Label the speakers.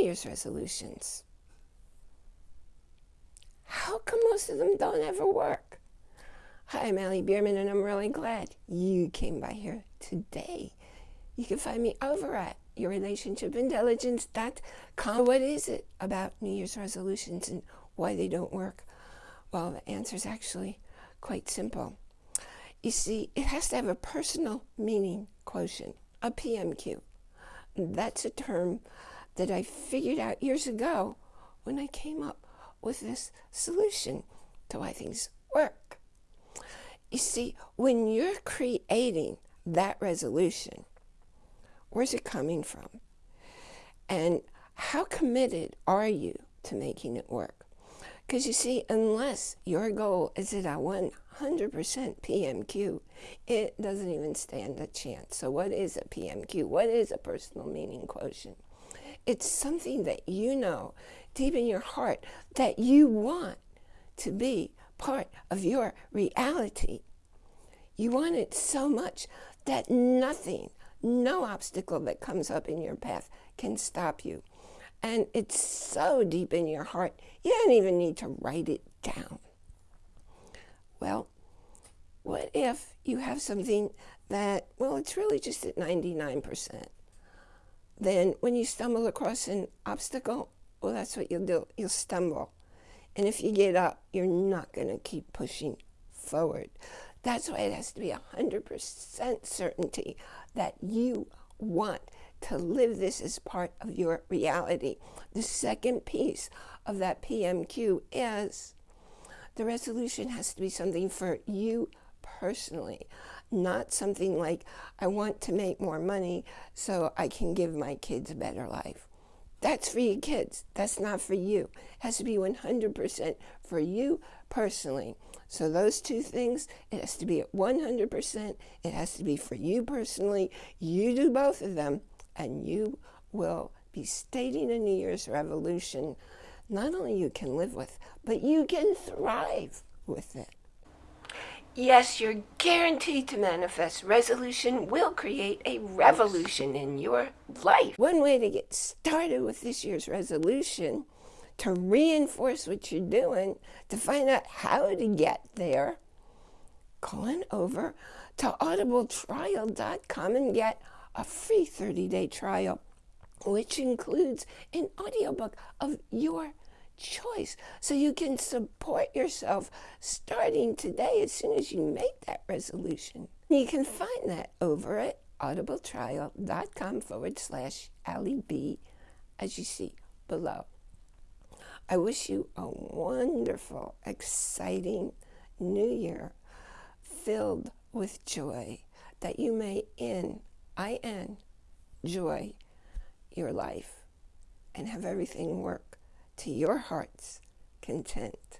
Speaker 1: Year's resolutions. How come most of them don't ever work? Hi, I'm Allie Bierman, and I'm really glad you came by here today. You can find me over at yourrelationshipintelligence.com. What is it about New Year's resolutions and why they don't work? Well, the answer is actually quite simple. You see, it has to have a personal meaning quotient, a PMQ. That's a term that I figured out years ago when I came up with this solution to why things work. You see, when you're creating that resolution, where's it coming from? And how committed are you to making it work? Because you see, unless your goal is at a 100% PMQ, it doesn't even stand a chance. So what is a PMQ? What is a personal meaning quotient? It's something that you know deep in your heart that you want to be part of your reality. You want it so much that nothing, no obstacle that comes up in your path can stop you. And it's so deep in your heart, you don't even need to write it down. Well, what if you have something that, well, it's really just at 99%? Then when you stumble across an obstacle, well, that's what you'll do. You'll stumble. And if you get up, you're not going to keep pushing forward. That's why it has to be 100% certainty that you want to live this as part of your reality. The second piece of that PMQ is the resolution has to be something for you personally, not something like, I want to make more money so I can give my kids a better life. That's for your kids. That's not for you. It has to be 100% for you personally. So those two things, it has to be at 100%. It has to be for you personally. You do both of them, and you will be stating a New Year's revolution not only you can live with, but you can thrive with it. Yes, you're guaranteed to manifest. Resolution will create a revolution in your life. One way to get started with this year's resolution, to reinforce what you're doing, to find out how to get there, go on over to audibletrial.com and get a free 30-day trial, which includes an audiobook of your choice. So you can support yourself starting today as soon as you make that resolution. You can find that over at audibletrial.com forward slash Allie B as you see below. I wish you a wonderful, exciting new year filled with joy that you may in I-N, joy your life and have everything work to your heart's content.